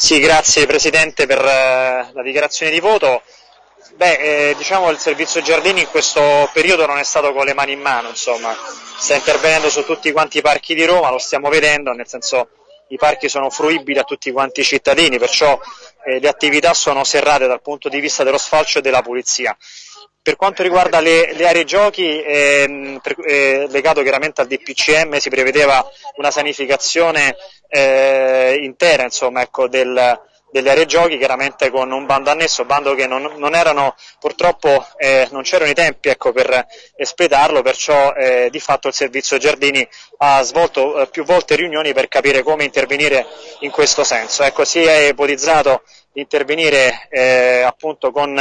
Sì, grazie Presidente per eh, la dichiarazione di voto. Beh, eh, diciamo il servizio Giardini in questo periodo non è stato con le mani in mano, insomma, sta intervenendo su tutti quanti i parchi di Roma, lo stiamo vedendo, nel senso i parchi sono fruibili a tutti quanti i cittadini, perciò eh, le attività sono serrate dal punto di vista dello sfalcio e della pulizia. Per quanto riguarda le, le aree giochi, ehm, per, eh, legato chiaramente al DPCM, si prevedeva una sanificazione eh, intera insomma, ecco, del, delle aree giochi, chiaramente con un bando annesso, bando che non, non erano, purtroppo eh, non c'erano i tempi ecco, per espletarlo, perciò eh, di fatto il servizio Giardini ha svolto eh, più volte riunioni per capire come intervenire in questo senso. Ecco, si è ipotizzato di intervenire eh, appunto con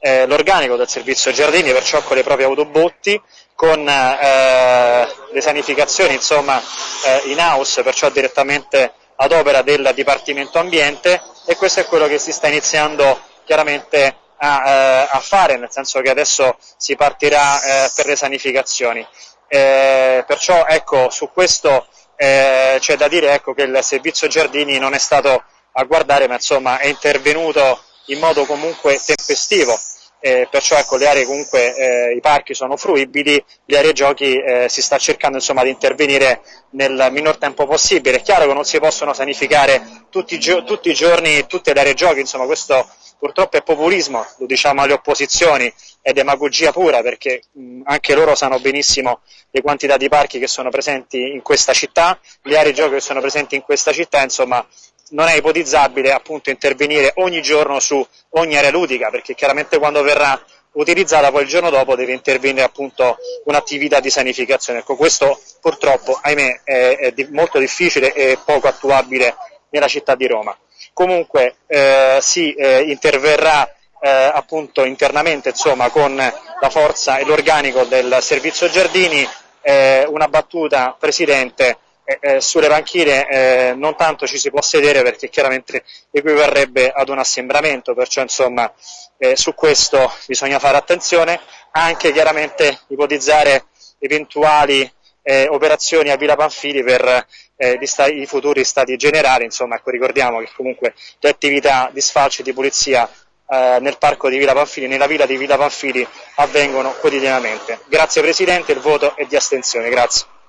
eh, l'organico del servizio Giardini, perciò con le proprie autobotti, con eh, le sanificazioni insomma, eh, in house, perciò direttamente ad opera del Dipartimento Ambiente e questo è quello che si sta iniziando chiaramente a, eh, a fare, nel senso che adesso si partirà eh, per le sanificazioni. Perciò ecco, su questo c'è da dire ecco, che il servizio Giardini non è stato a guardare, ma insomma è intervenuto in modo comunque tempestivo eh, perciò ecco, le aree comunque, eh, i parchi sono fruibili, le aree giochi eh, si sta cercando insomma, di intervenire nel minor tempo possibile. È chiaro che non si possono sanificare tutti, tutti i giorni tutte le aree giochi, insomma questo purtroppo è populismo, lo diciamo alle opposizioni, è demagogia pura perché mh, anche loro sanno benissimo le quantità di parchi che sono presenti in questa città, le aree giochi che sono presenti in questa città, insomma non è ipotizzabile appunto intervenire ogni giorno su ogni area ludica, perché chiaramente quando verrà utilizzata poi il giorno dopo deve intervenire appunto un'attività di sanificazione. Ecco, questo purtroppo, ahimè, è, è di, molto difficile e poco attuabile nella città di Roma. Comunque eh, si eh, interverrà eh, appunto internamente insomma, con la forza e l'organico del servizio Giardini. Eh, una battuta, Presidente, eh, eh, sulle panchine eh, non tanto ci si può sedere perché chiaramente equivarrebbe ad un assembramento, perciò insomma eh, su questo bisogna fare attenzione, anche chiaramente ipotizzare eventuali eh, operazioni a Villa Panfili per eh, i futuri stati generali, insomma ecco, ricordiamo che comunque le attività di sfalcio e di pulizia nel parco di Villa Panfili, nella villa di Villa Panfili avvengono quotidianamente. Grazie Presidente, il voto è di astensione. Grazie.